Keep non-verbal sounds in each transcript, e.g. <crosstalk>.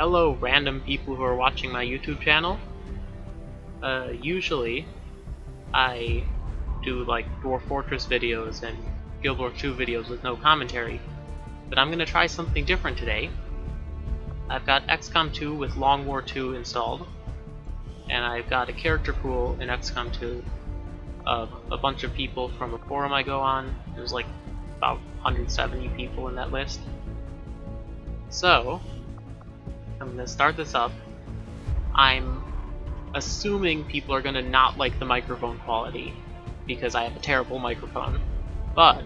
hello random people who are watching my YouTube channel. Uh, usually, I do like Dwarf Fortress videos and Guild Wars 2 videos with no commentary, but I'm gonna try something different today. I've got XCOM 2 with Long War 2 installed, and I've got a character pool in XCOM 2 of a bunch of people from a forum I go on. There's like about 170 people in that list. So, I'm to start this up. I'm assuming people are to not like the microphone quality because I have a terrible microphone. But,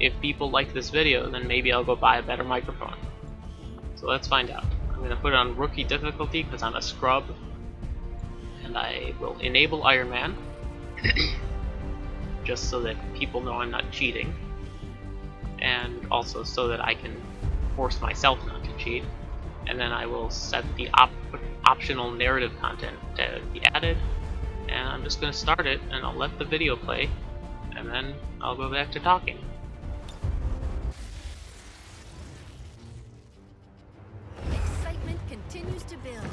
if people like this video, then maybe I'll go buy a better microphone. So let's find out. I'm to put it on rookie difficulty because I'm a scrub. And I will enable Iron Man. <coughs> just so that people know I'm not cheating. And also so that I can force myself not to cheat. And then I will set the op optional narrative content to be added. And I'm just going to start it and I'll let the video play. And then I'll go back to talking. Excitement continues to build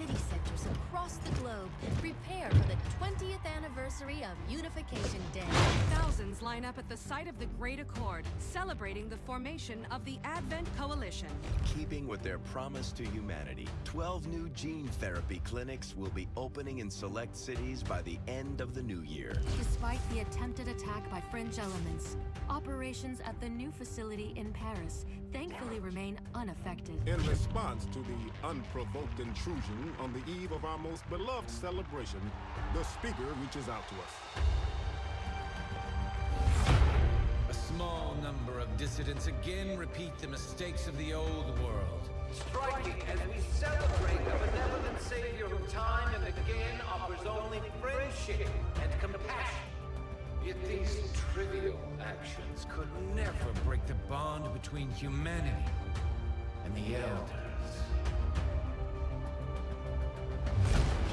city centers across the globe prepare for the 20th anniversary of Unification Day. Thousands line up at the site of the Great Accord, celebrating the formation of the Advent Coalition. Keeping with their promise to humanity, 12 new gene therapy clinics will be opening in select cities by the end of the new year. Despite the attempted attack by French elements, operations at the new facility in Paris thankfully remain unaffected. In response to the unprovoked intrusion on the eve of our most beloved celebration, the speaker reaches out to us. A small number of dissidents again repeat the mistakes of the old world. Striking as we celebrate a benevolent savior who time and again offers only friendship and compassion. Yet these trivial actions could never break the bond between humanity and the Elders.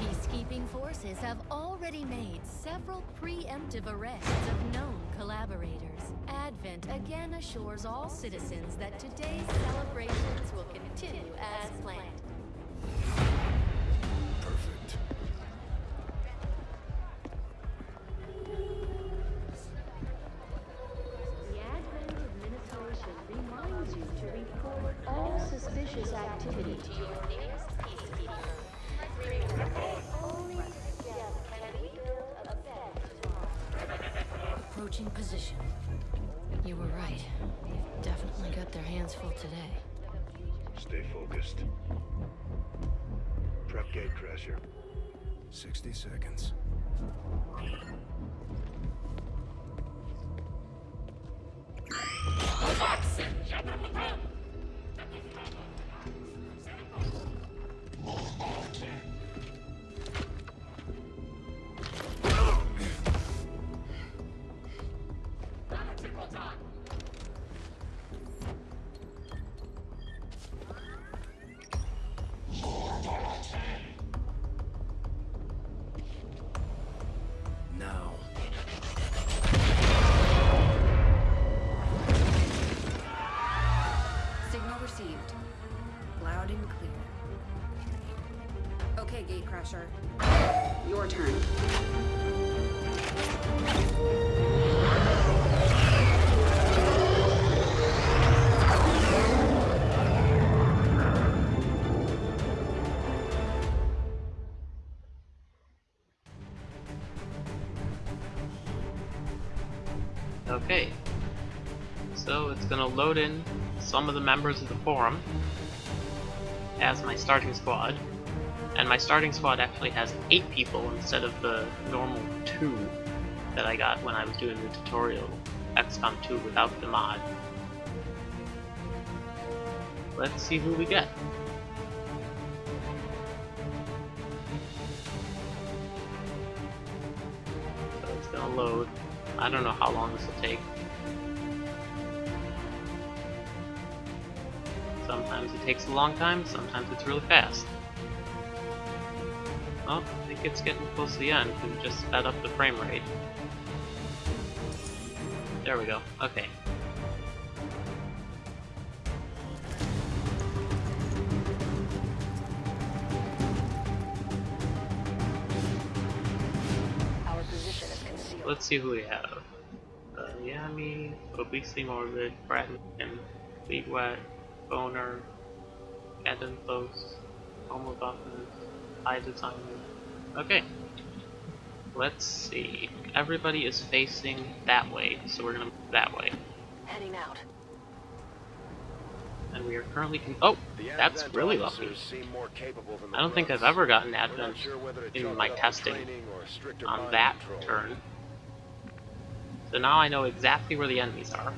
Peacekeeping forces have already made several preemptive arrests of known collaborators. Advent again assures all citizens that today's celebrations will continue as planned. Better Approaching position. You were right. They've definitely got their hands full today. Stay focused. Prep gate crasher. 60 seconds. Okay, Gatecrasher. Your turn. Okay. So it's gonna load in some of the members of the forum as my starting squad. And my starting squad actually has 8 people instead of the normal 2 that I got when I was doing the tutorial XCOM 2 without the mod. Let's see who we get. So it's gonna load. I don't know how long this will take. Sometimes it takes a long time, sometimes it's really fast it's getting close to the end and just sped up the frame rate. There we go. Okay. Let's see who we have. Uh, Yami, Obesity Morbid, Bratman, Leadwet, Boner, Adam Close, Homo Dolphins, High Designer, Okay. Let's see. Everybody is facing that way, so we're gonna move that way. Heading out. And we are currently con- Oh! That's really officers lucky. more capable than the I don't think I've ever gotten We're Advent sure in my it up to testing or on that control. turn. So now I know exactly where the enemies are,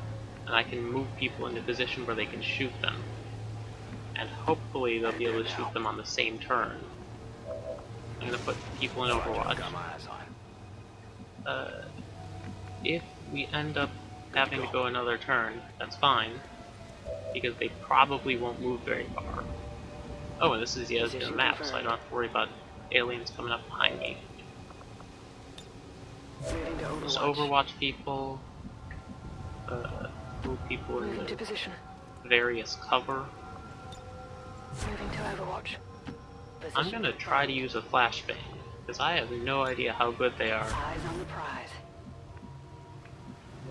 and I can move people into position where they can shoot them. And hopefully they'll be able to shoot them on the same turn. I'm gonna put people in Overwatch. Got my eyes on. Uh, if we end up having to go another turn, that's fine, because they probably won't move very far. Oh, and this is the Asgard map, so I don't have to worry about aliens coming up behind me. Just Overwatch people, uh, move people Moving to into position. various cover. Moving to Overwatch. I'm gonna try to use a flashbang, because I have no idea how good they are. Eyes on the prize.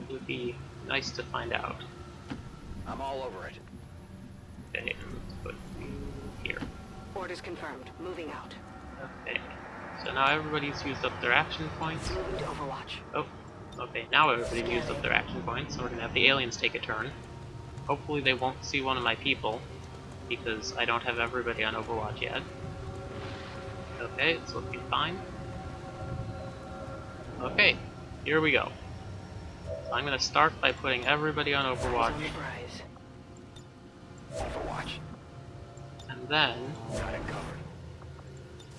It would be nice to find out. I'm all over it. Okay, let's put you here. Orders confirmed. Moving out. Okay, so now everybody's used up their action points. Moving to Overwatch. Oh, okay, now everybody's used up their action points, so we're gonna have the aliens take a turn. Hopefully they won't see one of my people, because I don't have everybody on Overwatch yet. Okay, it's looking fine. Okay, here we go. So I'm gonna start by putting everybody on Overwatch, on the prize. Overwatch. and then, Got it covered.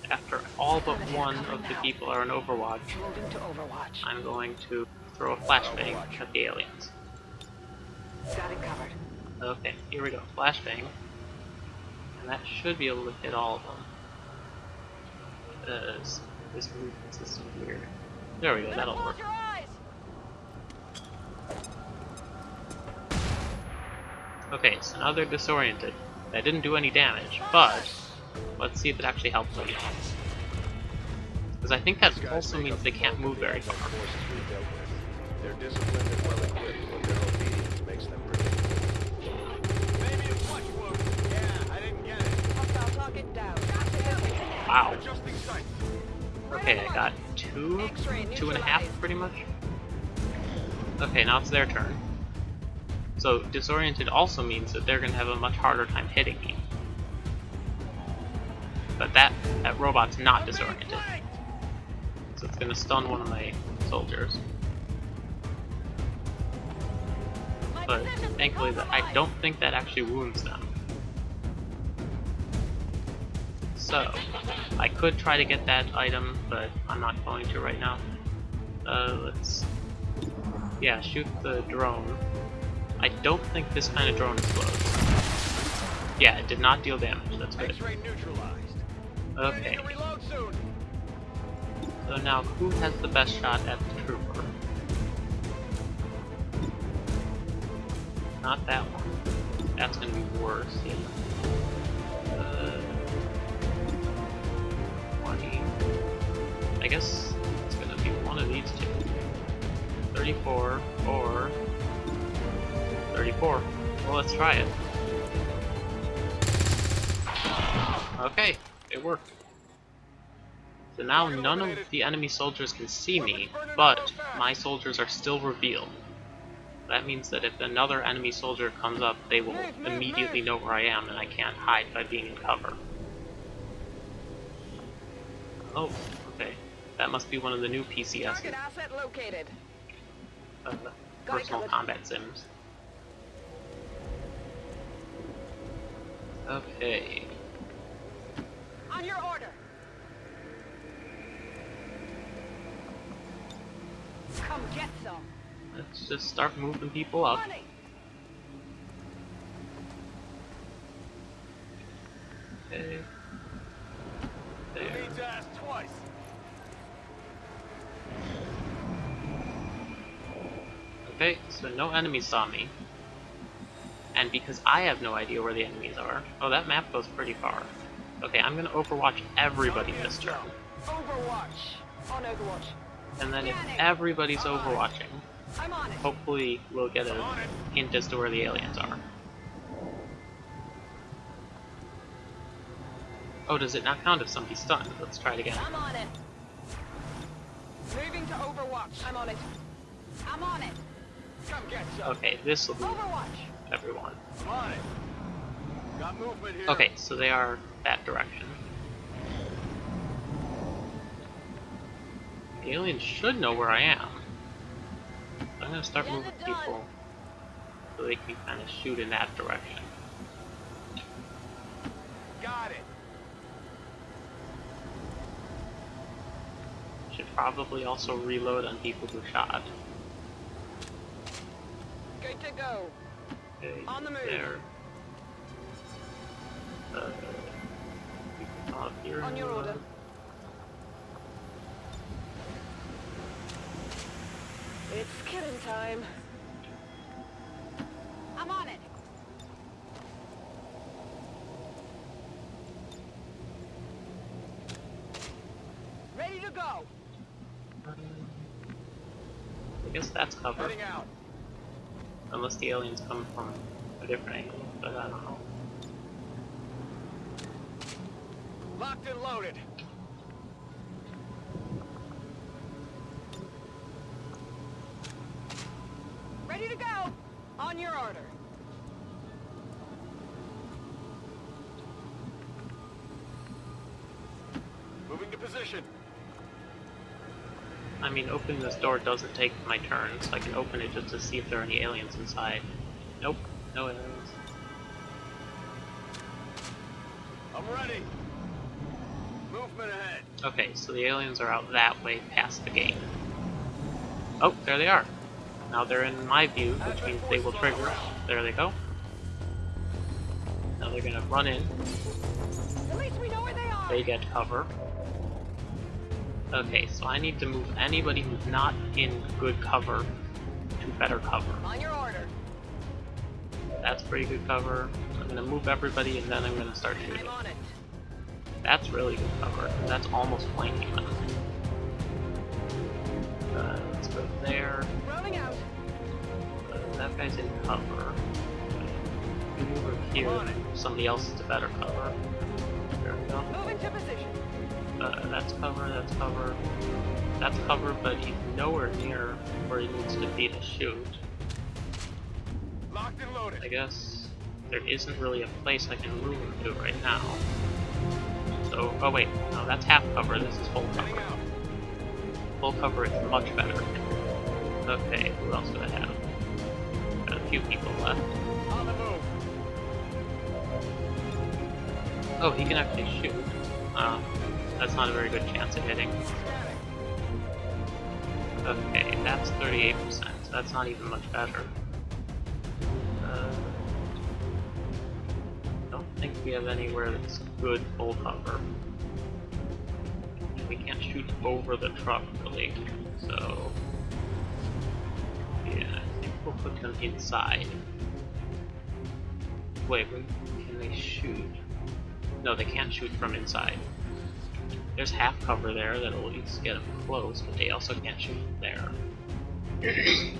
after all but one of the people are on Overwatch, Overwatch. I'm going to throw a flashbang at the aliens. Got it covered. Okay, here we go. Flashbang. And that should be able to hit all of them. Uh, this movement system is weird. There we go, that'll work. Okay, so now they're disoriented. That didn't do any damage, but let's see if it actually helps them. Because I think that also means they can't move very Advent far. forces we've dealt with. They're disciplined and well equipped, but their obedience makes them predictable. Maybe a flesh wound. Yeah, I didn't get it. Hostile target down. Wow. Okay, I got two, two and a half pretty much. Okay, now it's their turn. So disoriented also means that they're gonna have a much harder time hitting me. But that that robot's not disoriented. So it's gonna stun one of my soldiers. But thankfully I don't think that actually wounds them. So I could try to get that item, but I'm not going to right now. Uh, let's... Yeah, shoot the drone. I don't think this kind of drone explodes. Yeah, it did not deal damage, that's good. Okay, Ready to reload soon. so now who has the best shot at the trooper? Not that one. That's gonna be worse, yeah. 20. I guess it's gonna be one of these two. 34 or 34. Well, let's try it. Okay, it worked. So now none of the enemy soldiers can see me, but my soldiers are still revealed. That means that if another enemy soldier comes up, they will immediately know where I am and I can't hide by being in cover. Oh, okay. That must be one of the new located. uh, personal combat sims. Okay. On your order. Come get some. Let's just start moving people up. Money. Okay. There. Need to ask twice. Okay, so no enemies saw me. And because I have no idea where the enemies are, oh, that map goes pretty far. Okay, I'm gonna overwatch everybody this turn. Overwatch. On Overwatch. And then if everybody's overwatching, I'm on it. hopefully we'll get a hint as to where the aliens are. Oh, does it not count if somebody's stunned? Let's try it again. I'm on it. Moving to Overwatch. I'm on it. I'm on it. Come get some. Okay, this will be Overwatch. everyone. I'm on it. Got movement here. Okay, so they are that direction. The aliens should know where I am. I'm gonna start Get moving people so they can kind of shoot in that direction. Got it. Probably also reload on people who shot. Good to go. Okay, On the move. there. Uh, we can come up here On your reload. order. It's killing time. I'm on it. Ready to go. I guess that's cover. Heading out. Unless the aliens come from a different angle, but I don't know. Locked and loaded. Ready to go. On your order. Mean, opening this door doesn't take my turn, so I can open it just to see if there are any aliens inside. Nope, no aliens. I'm ready. Movement ahead. Okay, so the aliens are out that way past the gate. Oh, there they are. Now they're in my view, which means they will trigger. There they go. Now they're gonna run in. At least we know where they are. They get cover. Okay, so I need to move anybody who's not in good cover to better cover. On your order. That's pretty good cover. I'm gonna move everybody and then I'm gonna start shooting. I'm on it. That's really good cover. That's almost flanking. Uh, let's go there. Rolling out. Uh, that guy's in cover. Move over here. Somebody else is to better cover. There we go. Moving to position. Uh, that's cover, that's cover. That's cover, but he's nowhere near where he needs to be to shoot. Locked and loaded. I guess there isn't really a place I can move him to right now. So, oh wait, no, that's half cover, this is full cover. Full cover is much better. Okay, who else do I have? Got a few people left. On the move. Oh, he can actually shoot. Uh, that's not a very good chance of hitting. Okay, that's 38%, so that's not even much better. Uh, don't think we have anywhere that's good full cover. We can't shoot over the truck, really, so... Yeah, I think we'll put them inside. Wait, can they shoot? No, they can't shoot from inside. There's half cover there that'll at least get them close, but they also can't shoot from there. <clears throat> I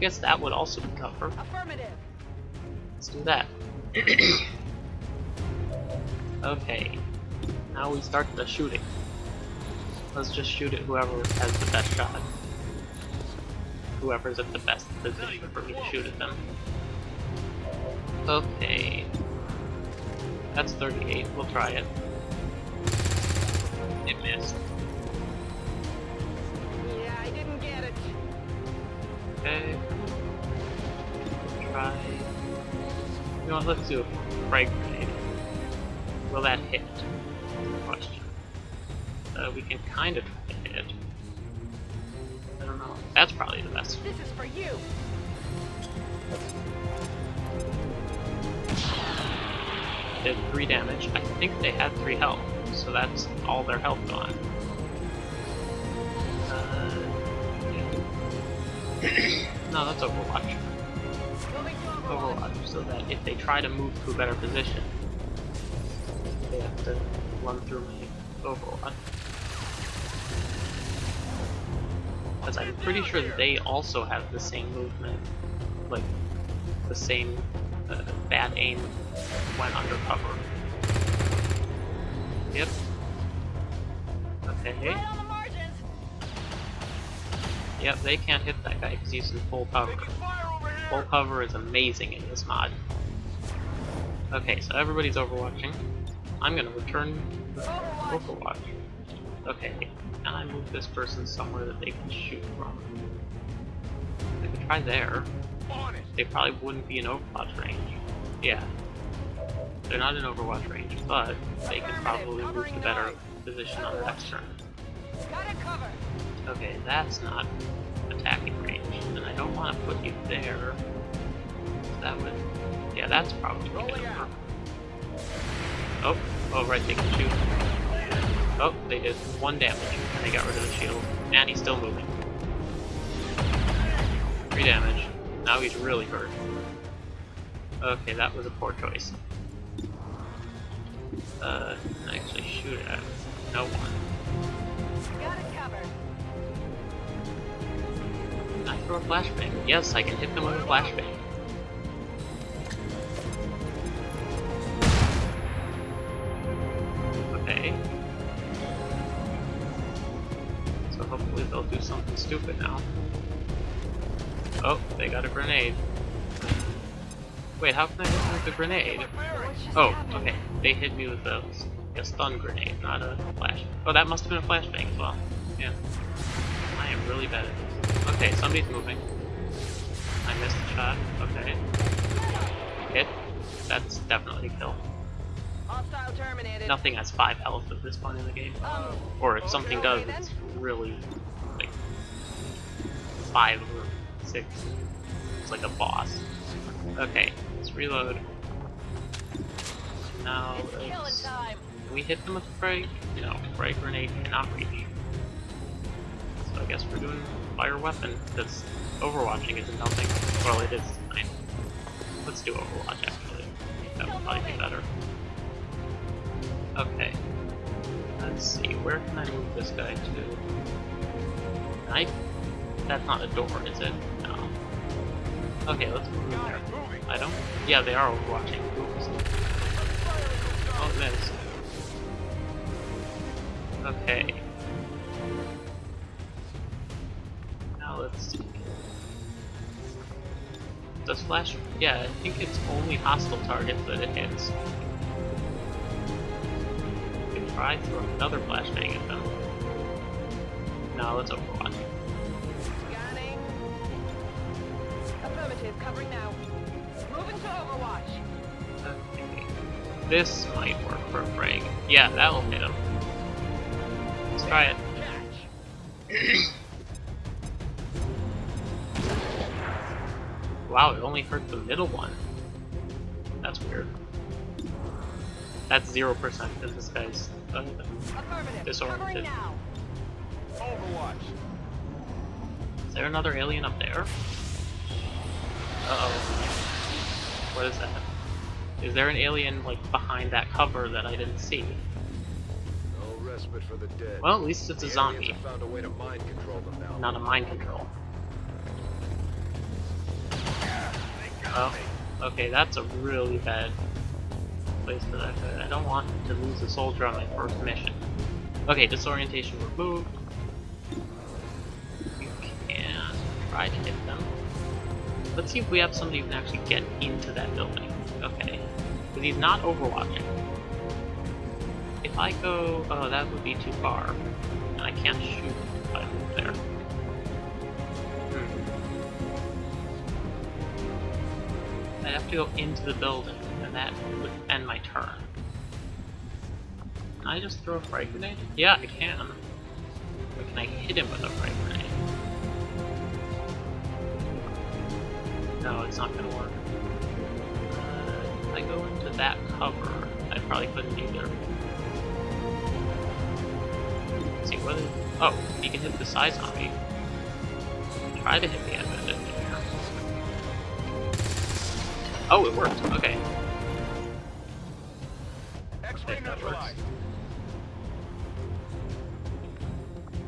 guess that would also be cover. Affirmative. Let's do that. <clears throat> okay. Now we start the shooting. Let's just shoot at whoever has the best shot. Whoever's at the best position for me to shoot at them. Okay. That's 38. We'll try it. Missed. Yeah, I didn't get it. Okay. Try. You know what, let's do a frag grenade. Will that hit? Question. Uh, we can kind of try to hit. I don't know. That's probably the best. This is for you. Did 3 damage. I think they had 3 health, so that's all their health gone. Uh, no, that's Overwatch. Overwatch. Overwatch, so that if they try to move to a better position, they have to run through my Overwatch. Because I'm pretty sure they also have the same movement, like the same uh, bad aim when undercover. Yep. Okay. Right on the margins. Yep, they can't hit that guy because he's in full cover. Full cover is amazing in this mod. Okay, so everybody's overwatching. I'm gonna return to Overwatch. Okay, can I move this person somewhere that they can shoot from? I could try there. They probably wouldn't be in Overwatch range. Yeah. They're not in Overwatch range, but they can probably move to better position on the next turn. Got it covered. Okay, that's not attacking range, and I don't want to put you there. That would... Yeah, that's probably work. Oh, oh right, they can shoot. Oh, they did one damage, and they got rid of the shield. And he's still moving. Three damage. Now he's really hurt. Okay, that was a poor choice. Uh, actually shoot at no one. I throw a flashbang? Yes, I can hit them with a flashbang. Okay. So hopefully they'll do something stupid now. Oh, they got a grenade. Wait, how can I hit them with a grenade? Oh, okay. They hit me with a, a stun grenade, not a flash. Oh, that must have been a flashbang as well. Yeah. I am really bad at this. Okay, somebody's moving. I missed the shot. Okay. Hit. That's definitely a kill. Hostile terminated. Nothing has 5 health at this point in the game. Um, Or if something does, it's really like 5 or 6. It's like a boss. Okay, let's reload. Now, it's killing time. we hit them with a frag? No, frag grenade cannot reach. So I guess we're doing fire weapon, because overwatching isn't helping. Well, it is fine. Let's do overwatch actually. That would probably be better. Okay. Let's see, where can I move this guy to? I... That's not a door, is it? No. Okay, let's move him there. I don't... Yeah, they are overwatching. Oh. Okay. Now let's see. Does flash? Yeah, I think it's only hostile targets that it hits. We can try throw another flashbang at them. No, let's overwatch. Scanning. Affirmative, covering now. Moving to Overwatch. Okay. This for a frag. Yeah, that'll hit him. Let's try it. <clears throat> wow, it only hurt the middle one. That's weird. That's 0% because this guy's uh, disoriented. Overwatch. Is there another alien up there? Uh-oh. What is that? Is there an alien, like, behind that cover that I didn't see? No respite for the dead. Well, at least it's a The zombie, found a way to mind control them now. not a mind control. Oh, okay, that's a really bad place for that guy. I don't want to lose a soldier on my first mission. Okay, disorientation removed. You can try to hit them. Let's see if we have somebody who can actually get into that building. Okay. Because he's not overwatching. If I go... Oh, that would be too far. And I can't shoot if I move there. Hmm. I'd have to go into the building, and that would end my turn. Can I just throw a frag grenade? Yeah, I can. But can I hit him with a frag grenade? No, it's not gonna work. That cover, I probably couldn't either. Let's see, what is... Oh, he can hit the psi zombie. Try to hit the end of it. Oh, it worked. Okay. X-ray That works. neutralized.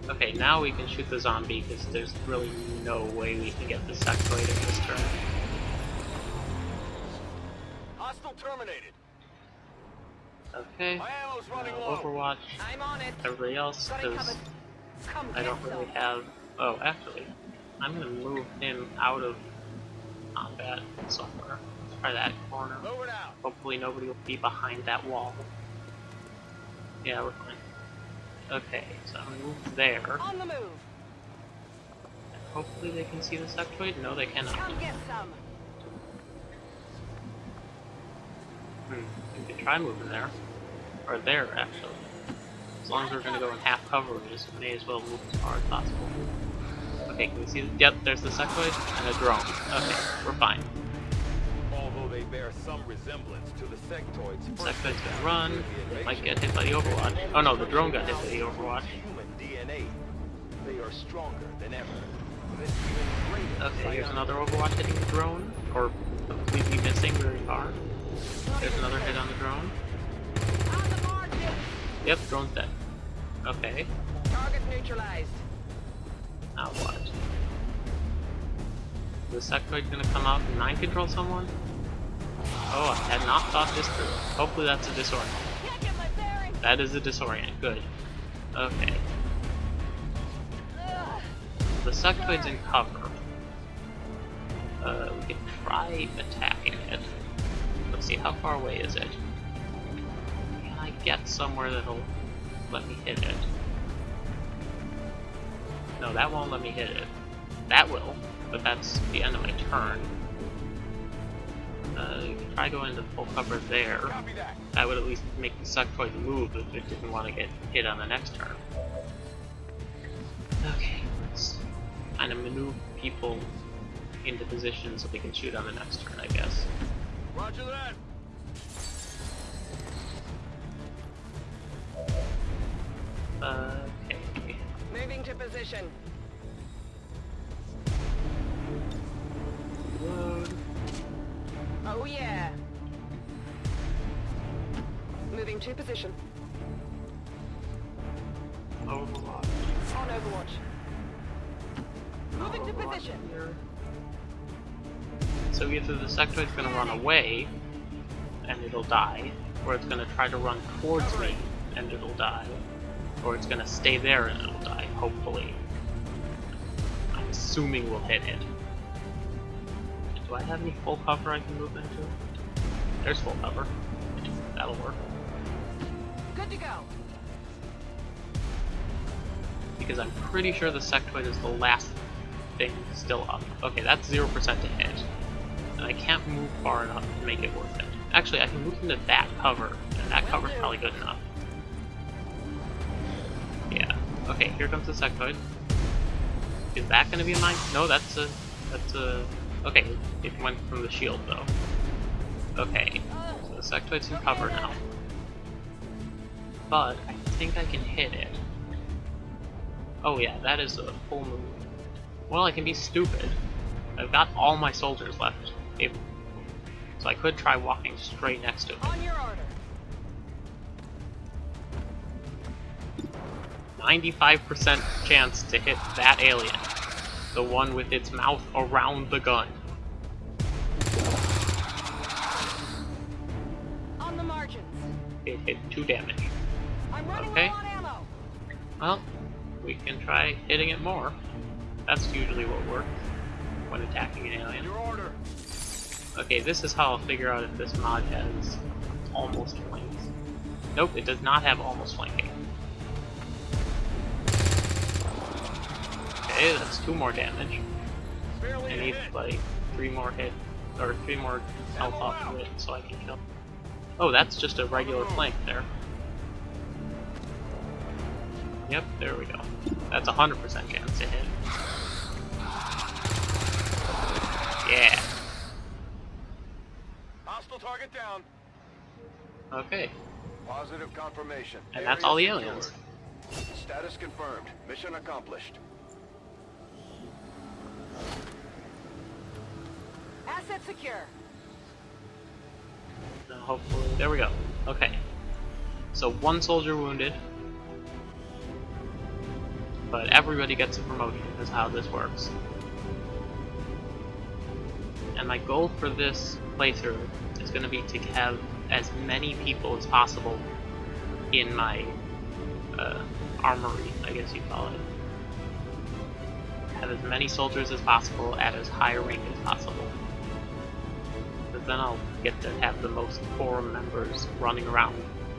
Okay, now we can shoot the zombie because there's really no way we can get the sectoid in this turn. Hostile terminated. Okay. Uh. Overwatch. I'm on it. Everybody else, because I don't really have. Oh, actually, I'm gonna move him out of combat somewhere. Let's try that corner. Move it out. Hopefully, nobody will be behind that wall. Yeah, we're fine. Okay, so I'm gonna move there. On the move. Hopefully, they can see the sectoid. No, they cannot. Come get some. Hmm. We could try moving there. Or there, actually. As long as we're gonna go in half cover, we just may as well move as far as possible. Okay, can we see? The, yep, there's the sectoid and a drone. Okay, we're fine. Although they bear some resemblance to the sectoids. Sectoid's gonna run. Might get hit by the Overwatch. Oh no, the drone got hit by the Overwatch. DNA. They are stronger than ever. With even greater Okay, here's another Overwatch hitting the drone. Or completely missing very far. There's another hit on the drone. On the margin. Yep, drone's dead. Okay, Target neutralized. now what? Is the sectoid gonna come out and mind control someone? Oh, I had not thought this through. Hopefully that's a disorient. Can't get my bearings. That is a disorient, good. Okay. The sectoid's in cover. Uh, we can try attacking it. Let's see, how far away is it? Can I get somewhere that'll let me hit it? No, that won't let me hit it. That will, but that's the end of my turn. Uh, try going into full cover there. That. That would at least make the sectoid move if it didn't want to get hit on the next turn. Okay, let's kind of maneuver people into position so they can shoot on the next turn, I guess. Roger that. Okay. Moving to position. Load. Oh yeah. Moving to position. Overwatch. On Overwatch. Moving to position. here. So either the sectoid's gonna run away and it'll die, or it's gonna try to run towards me and it'll die, or it's gonna stay there and it'll die, hopefully. I'm assuming we'll hit it. Do I have any full cover I can move into? There's full cover. That'll work. Good to go. Because I'm pretty sure the sectoid is the last thing still up. Okay, that's 0% to hit. And I can't move far enough to make it worth it. Actually, I can move into that cover, and that cover's probably good enough. Yeah. Okay, here comes the sectoid. Is that gonna be mine? No, that's a... that's a... Okay, it went from the shield, though. Okay, so the sectoid's in cover now. But, I think I can hit it. Oh yeah, that is a full move. Well, I can be stupid. I've got all my soldiers left. If- So I could try walking straight next to it. On your order. 95% chance to hit that alien. The one with its mouth around the gun. On the margins. It hit 2 damage. I'm Okay. low on ammo. Well, we can try hitting it more. That's usually what works when attacking an alien. Your order. Okay, this is how I'll figure out if this mod has almost flanks. Nope, it does not have almost flanking. Okay, that's two more damage. I need like three more hit or three more health off of it so I can kill. Oh, that's just a regular flank there. Yep, there we go. That's a hundred percent chance to hit. Yeah. Hostile target down. Okay. Positive confirmation. And that's all the aliens. Status confirmed. Mission accomplished. Asset secure. Now hopefully, there we go. Okay. So one soldier wounded. but everybody gets a promotion is how this works. And my goal for this playthrough is going to be to have as many people as possible in my uh, armory, I guess you call it. Have as many soldiers as possible at as high a rank as possible. Because then I'll get to have the most forum members running around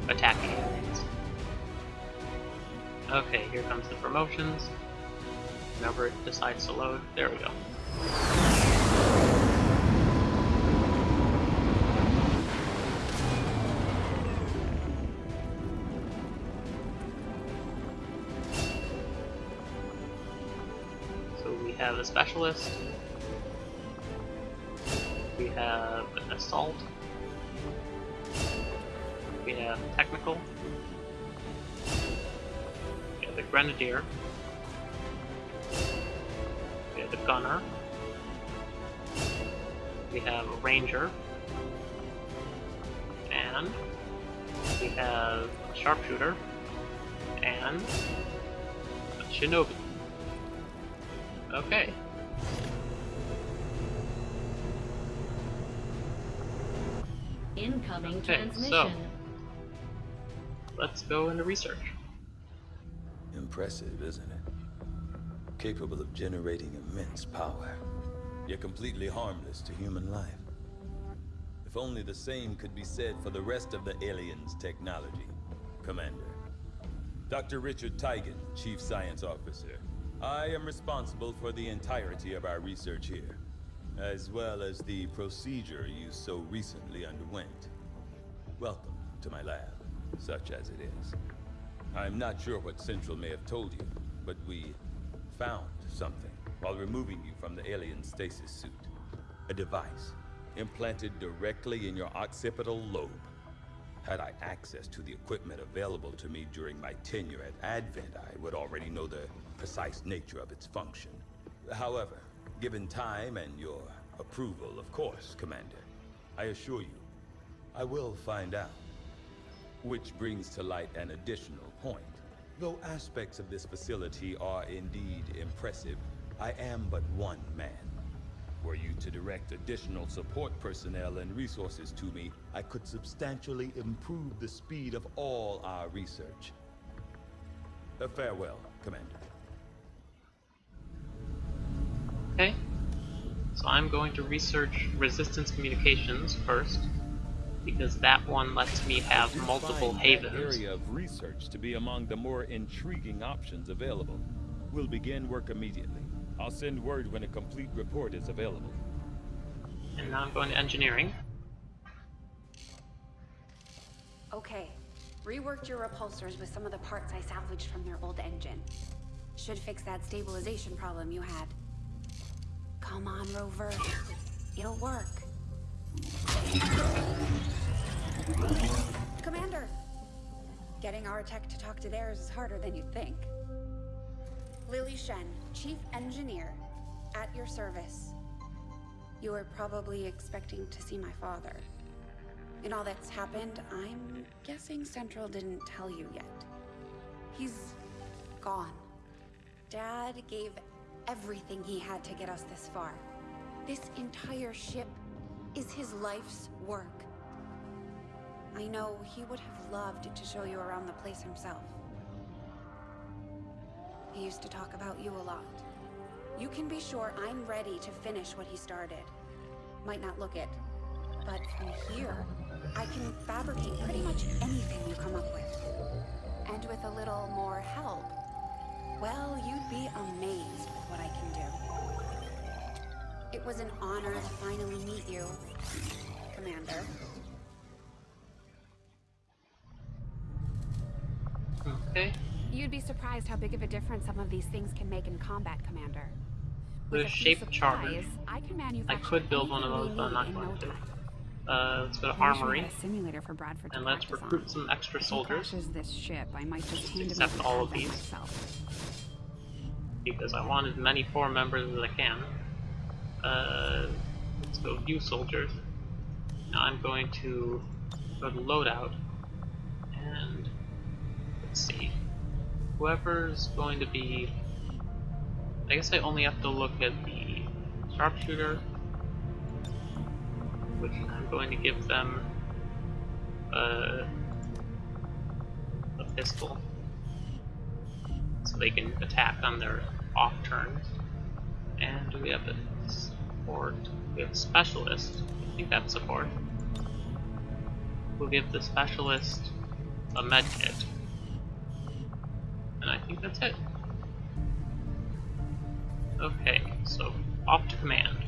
attacking enemies. Okay, here comes the promotions. Whenever it decides to load, there we go. A specialist. We have an assault. We have technical. We have the grenadier. We have the gunner. We have a ranger. And we have a sharpshooter. And a shinobi. Okay. Incoming Okay, transmission. so- Let's go into research. Impressive, isn't it? Capable of generating immense power, yet completely harmless to human life. If only the same could be said for the rest of the aliens' technology, Commander. Dr. Richard Tygan, Chief Science Officer. I am responsible for the entirety of our research here, as well as the procedure you so recently underwent. Welcome to my lab, such as it is. I'm not sure what Central may have told you, but we found something while removing you from the alien stasis suit. A device implanted directly in your occipital lobe. Had I access to the equipment available to me during my tenure at Advent, I would already know the precise nature of its function. However, given time and your approval, of course, Commander, I assure you, I will find out. Which brings to light an additional point. Though aspects of this facility are indeed impressive, I am but one man. Were you to direct additional support personnel and resources to me, I could substantially improve the speed of all our research. Uh, farewell, Commander. Okay. So I'm going to research resistance communications first, because that one lets me have multiple havens. area of research to be among the more intriguing options available. We'll begin work immediately. I'll send word when a complete report is available. And now I'm going to engineering. Okay. Reworked your repulsors with some of the parts I salvaged from their old engine. Should fix that stabilization problem you had. Come on, Rover. It'll work. Commander! Getting our tech to talk to theirs is harder than you'd think. Lily Shen, Chief Engineer, at your service. You were probably expecting to see my father. In all that's happened, I'm guessing Central didn't tell you yet. He's gone. Dad gave everything he had to get us this far. This entire ship is his life's work. I know he would have loved to show you around the place himself. Used to talk about you a lot. You can be sure I'm ready to finish what he started. Might not look it, but from here, I can fabricate pretty much anything you come up with. And with a little more help, well, you'd be amazed with what I can do. It was an honor to finally meet you, Commander. Okay. You'd be surprised how big of a difference some of these things can make in combat, Commander. With a shape charter. I can I could build one of those, but I'm not in going to. Uh, let's go to I wish we armory, simulator for Bradford and let's recruit on. some extra soldiers, this ship, I might just Except over all of these. myself. because I want as many forum members as I can. Uh, let's go view soldiers. Now I'm going to go to loadout, and let's see. Whoever's going to be... I guess I only have to look at the sharpshooter, which I'm going to give them a, a pistol so they can attack on their off turns. And we have a support, we have a specialist, I think that's support. We'll give the specialist a med kit. And I think that's it. Okay, so off to command.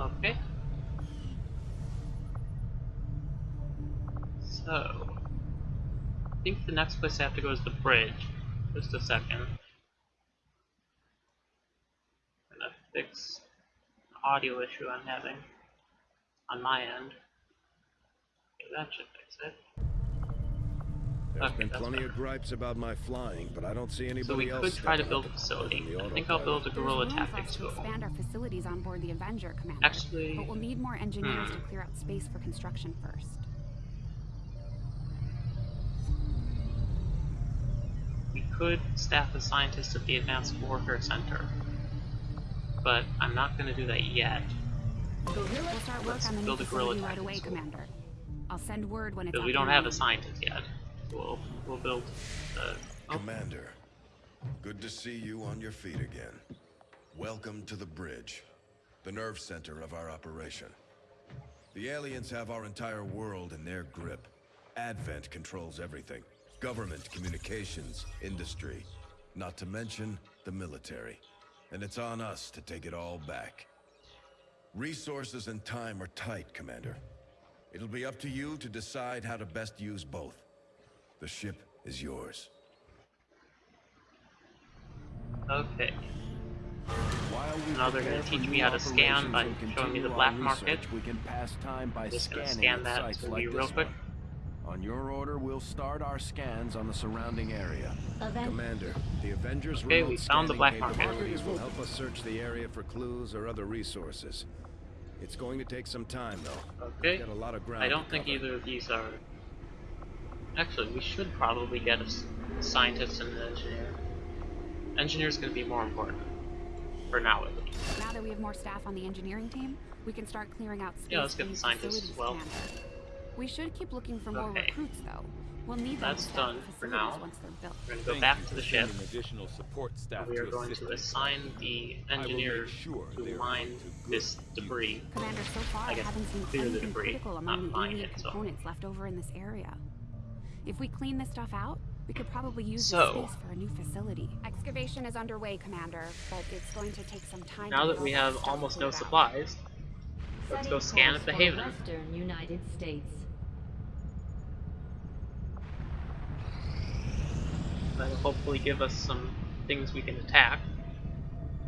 Okay. So, I think the next place I have to go is the bridge. Just a second. I'm gonna fix an audio issue I'm having on my end. Okay, that should fix it. There's Okay, been plenty better. of gripes about my flying, but I don't see anybody So we else could try to build a facility. I think I'll build a autopilot. guerrilla There's room for tactics us to expand our facilities on board the Avenger, Commander. Actually, But we'll need more engineers hmm. to clear out space for construction first. We could staff a scientist at the Advanced Warfare Center, but I'm not going to do that yet. We'll start work Let's on the build a guerrilla facility right away, school. Commander. I'll send word when it's Because up we don't have a scientist yet. We'll we'll build. Uh, oh, Commander, good to see you on your feet again. Welcome to the bridge, the nerve center of our operation. The aliens have our entire world in their grip. Advent controls everything. Government, communications, industry. Not to mention the military. And it's on us to take it all back. Resources and time are tight, Commander. It'll be up to you to decide how to best use both. The ship is yours. okay. While we Now they're gonna teach me how to scan by showing me the our black market. We can pass time by Just gonna scanning scan that sites for like you this real quick. one. On your order, we'll start our scans on the surrounding area. Commander, the Avengers Okay, remote we found the scanning black market. capabilities will help us search the area for clues or other resources. It's going to take some time, though. Okay. Got a lot of ground I don't think either of these are. Actually, we should probably get a s- scientist and an engineer. Engineer's gonna be more important. For now, at least. Now that we have more staff on the engineering team, we can start clearing out space Yeah, let's for get the new scientists as well. Commander. We should keep looking for more recruits, though. We'll need That's to done for now. once they're built. We're gonna go Thank back to the ship. sending additional support staff We are to going to us. assign the I will engineer sure to mine put to good this debris. Commander, so far I I, haven't seen clear the anything debris, critical not among the find it, so- components left over in this area. If we clean this stuff out, we could probably use So- this space for a new facility. Excavation is underway, Commander, but it's going to take some time. Now that we have almost no out. supplies, let's go scan at the Haven. Western United States. That'll hopefully give us some things we can attack.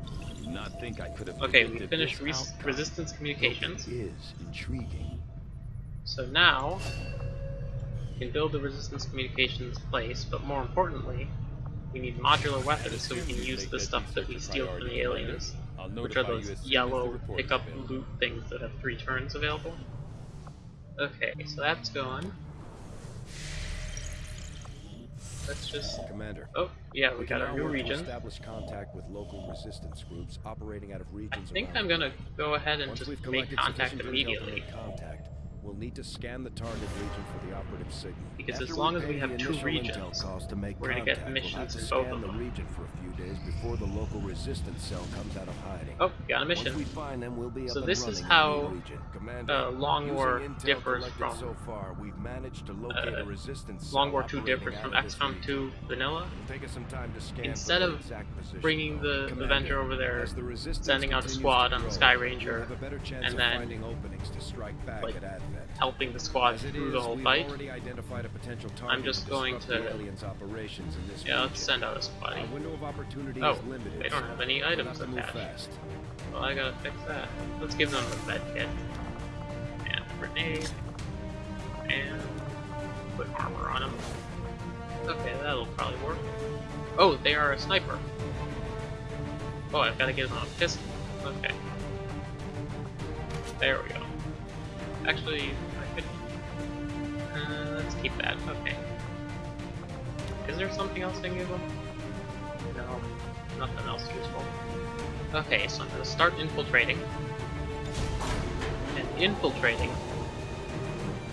I do not think I could have Okay, we predicted finished res outcome. resistance communications. Is intriguing. So now, we can build the resistance communications place, but more importantly, we need modular weapons so we can use the stuff that we steal from the aliens, which are those as soon as the yellow pickup loot things that have three turns available. Okay, so that's gone. Let's just. Commander. Oh, yeah, we We got can our new region. establish contact with local resistance groups operating out of regions I regions think I'm gonna go ahead and Once just we've make collected contact sufficient intel to immediately. make contact, we'll need to scan the target region for the operative signal. Because After as long as we have the two regions, to make we're gonna get contact, we'll missions to in both of the them. region for a few days before the local resistance cell comes out of hiding. Oh, got a mission. Once we find them, we'll be So this is the how, new region. Commander, uh, Long War differs from- so far, we've managed to locate uh, a resistance Long War 2 operating differs from XCOM 2 Vanilla. It'll take us some time to scan Instead of bringing the Commander, Avenger over there, the sending out a squad to on the Skyranger, have a better chance and then finding openings to strike back like. Helping the squad through is, the whole fight. identified a potential I'm just going to- aliens' operations in this Yeah, let's send out a squad. Window of opportunity Oh, is limited. they don't have any items to attached. fast. Well, I gotta fix that. Let's give them a med kit. And a grenade. And put armor on them. Okay, that'll probably work. Oh, they are a sniper. Oh, I've gotta give them a pistol. Okay. There we go. Actually, I could... Uh, let's keep that. Okay. Is there something else I can them? No, nothing else useful. Okay, so I'm gonna start infiltrating. And infiltrating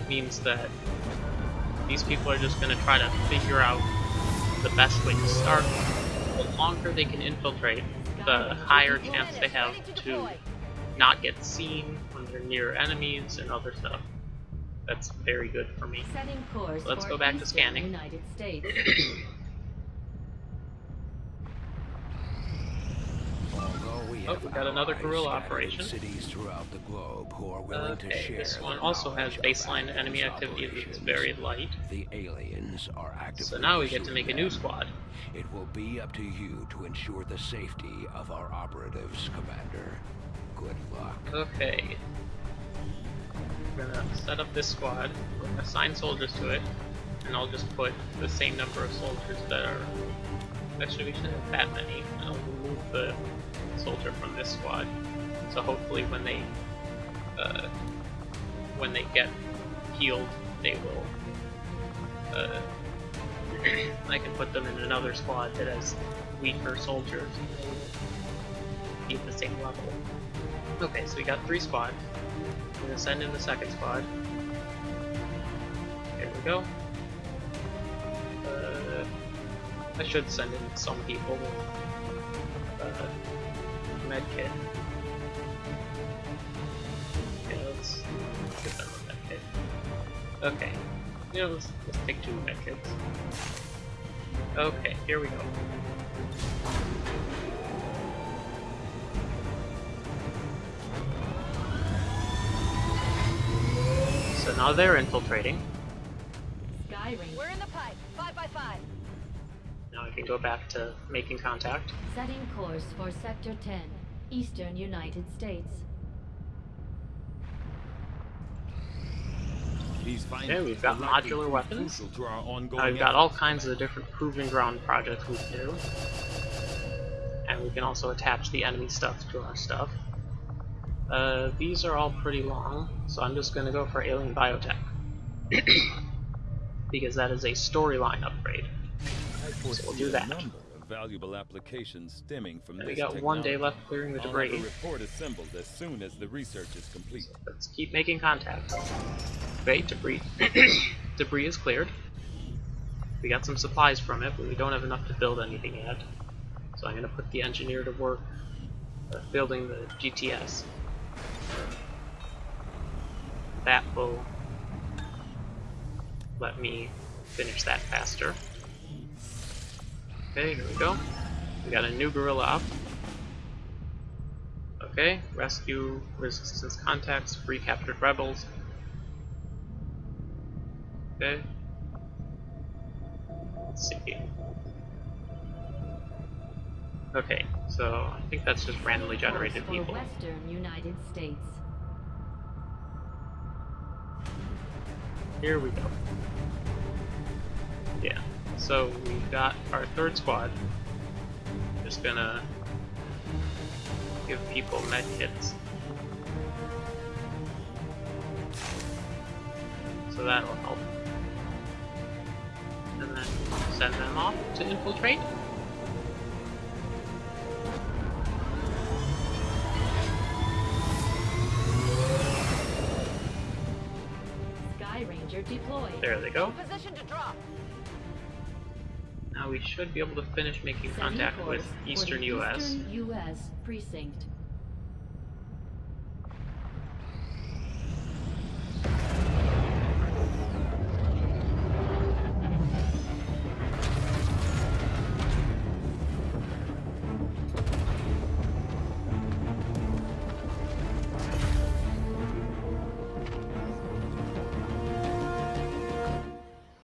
means that these people are just gonna try to figure out the best way to start. The longer they can infiltrate, the higher chance they have to not get seen they're near enemies and other stuff. That's very good for me. Setting course Let's for go back to scanning. United States. We <clears throat> Oh, have we got another guerrilla operation. Cities throughout the globe who are willing to uh, Okay, share this one also has baseline enemy activity that's very light. The aliens are actively So now we get to pursuing make a new squad. It will be up to you to ensure the safety of our operatives, Commander. Good luck. Okay. We're gonna set up this squad, assign soldiers to it, and I'll just put the same number of soldiers that are... Actually, we shouldn't have that many. I'll remove the soldier from this squad. So hopefully when they... Uh, when they get healed, they will... Uh, <clears throat> I can put them in another squad that has weaker soldiers. Be at the same level. Okay, so we got three squads. I'm gonna send in the second squad. Here we go. Uh, I should send in some people uh, med kit. Okay, let's give them a med kit. Okay, you know, let's, let's take two med kits. Okay, here we go. Now they're infiltrating. Sky We're in the pipe. Five by five. Now I can go back to making contact. Setting course for Sector 10, Eastern United States. These Okay, we've got modular weapons. crucial to our ongoing Now we've got all kinds of different proving ground projects we can do. And we can also attach the enemy stuff to our stuff. Uh, these are all pretty long, so I'm just gonna go for Alien Biotech. <coughs> because that is a storyline upgrade. So we'll do that. valuable applications stemming from And we got one day left clearing the I'll have a debris. report assembled as soon as the research is complete. Let's keep making contact. Okay, debris. <coughs> debris is cleared. We got some supplies from it, but we don't have enough to build anything yet. So I'm going to put the engineer to work uh, building the GTS. That will let me finish that faster. Okay, here we go. We got a new guerrilla up. Okay, rescue resistance contacts, free captured rebels. Okay. Let's see. Okay, so I think that's just randomly generated people. Western United States. Here we go. Yeah, so we've got our third squad. Just gonna give people med kits. So that'll help. And then send them off to infiltrate. There they go. Position to drop. Now we should be able to finish making contact with Eastern US. Eastern U.S. precinct.